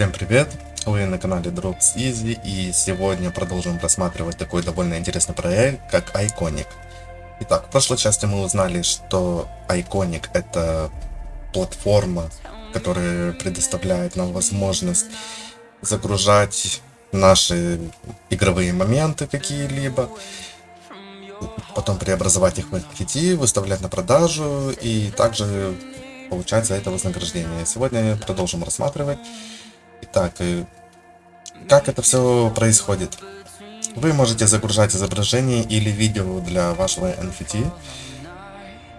Всем привет! Вы на канале Drops Easy и сегодня продолжим рассматривать такой довольно интересный проект, как Iconic. Итак, в прошлой части мы узнали, что Iconic это платформа, которая предоставляет нам возможность загружать наши игровые моменты какие-либо, потом преобразовать их в NFT, выставлять на продажу и также получать за это вознаграждение. Сегодня продолжим рассматривать. Итак, как это все происходит? Вы можете загружать изображение или видео для вашего NFT,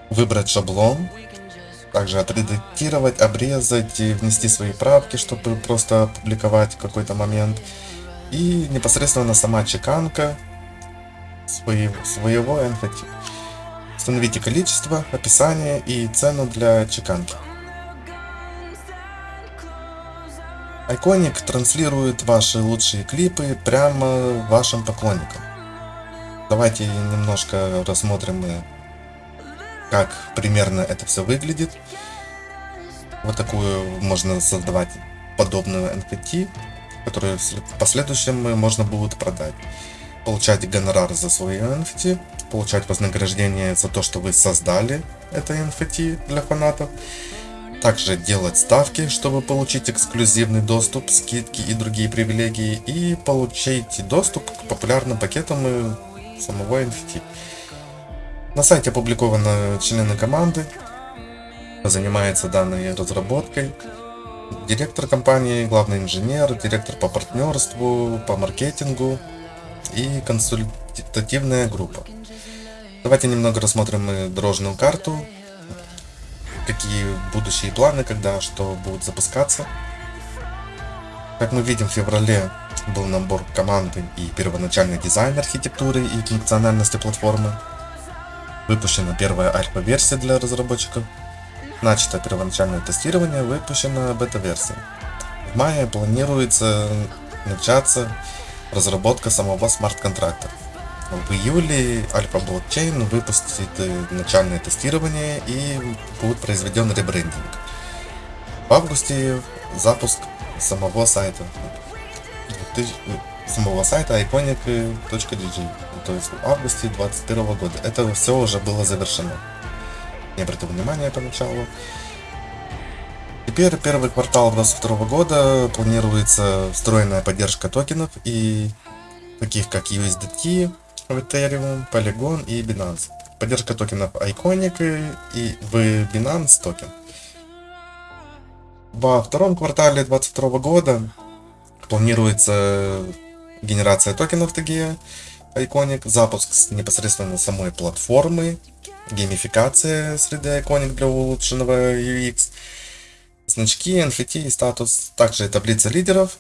выбрать шаблон, также отредактировать, обрезать, внести свои правки, чтобы просто опубликовать какой-то момент. И непосредственно сама чеканка своего, своего NFT. Установите количество, описание и цену для чеканки. Iconic транслирует ваши лучшие клипы прямо вашим поклонникам. Давайте немножко рассмотрим, как примерно это все выглядит. Вот такую можно создавать подобную NFT, которую в последующем можно будет продать. Получать гонорар за свои NFT, получать вознаграждение за то, что вы создали это NFT для фанатов также делать ставки, чтобы получить эксклюзивный доступ, скидки и другие привилегии, и получить доступ к популярным пакетам самого NFT. На сайте опубликованы члены команды, занимается данной разработкой, директор компании, главный инженер, директор по партнерству, по маркетингу и консультативная группа. Давайте немного рассмотрим дорожную карту какие будущие планы, когда что будет запускаться. Как мы видим, в феврале был набор команды и первоначальный дизайн архитектуры и функциональности платформы. Выпущена первая альфа-версия для разработчиков. Начато первоначальное тестирование, выпущена бета-версия. В мае планируется начаться разработка самого смарт-контракта. В июле Альфа Блокчейн выпустит э, начальное тестирование и будет произведен ребрендинг. В августе запуск самого сайта. Самого сайта iconic.dg. То есть в августе 2021 года. Это все уже было завершено. Не обратил внимания поначалу. Теперь первый квартал 2022 года планируется встроенная поддержка токенов и таких как USDT, в Ethereum, Polygon и Binance. Поддержка токенов Iconic и в Binance токен. Во втором квартале 2022 года планируется генерация токенов TGE Iconic, запуск непосредственно самой платформы, геймификация среды Iconic для улучшенного UX, значки, NFT и статус, также таблица лидеров,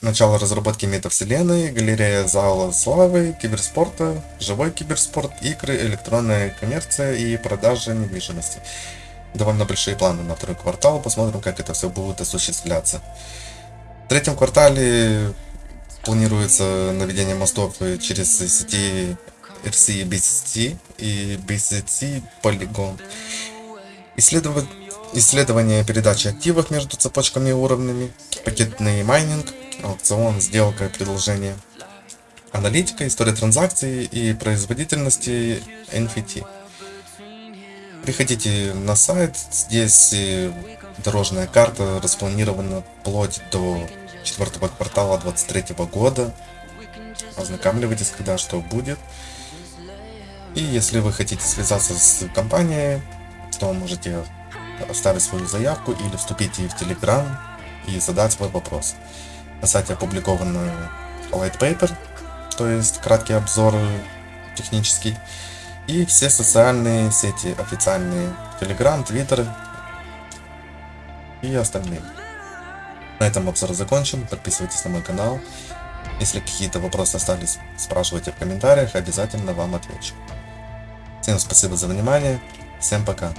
Начало разработки метавселенной, галерея зала славы, киберспорта, живой киберспорт, игры, электронная коммерция и продажа недвижимости. Довольно большие планы на второй квартал, посмотрим, как это все будет осуществляться. В третьем квартале планируется наведение мостов через сети RC BCT и BCT Polygon. Исследовать исследование передачи активов между цепочками и уровнями, пакетный майнинг, аукцион, сделка, предложение, аналитика, история транзакций и производительности NFT. Приходите на сайт, здесь дорожная карта распланирована вплоть до четвертого квартала 2023 года. Ознакомливайтесь, когда что будет. И если вы хотите связаться с компанией, то можете оставить свою заявку или вступить в Telegram и задать свой вопрос. На сайте опубликован white paper, то есть краткий обзор технический, и все социальные сети официальные, Telegram, Twitter и остальные. На этом обзор закончен, подписывайтесь на мой канал. Если какие-то вопросы остались, спрашивайте в комментариях, обязательно вам отвечу. Всем спасибо за внимание, всем пока.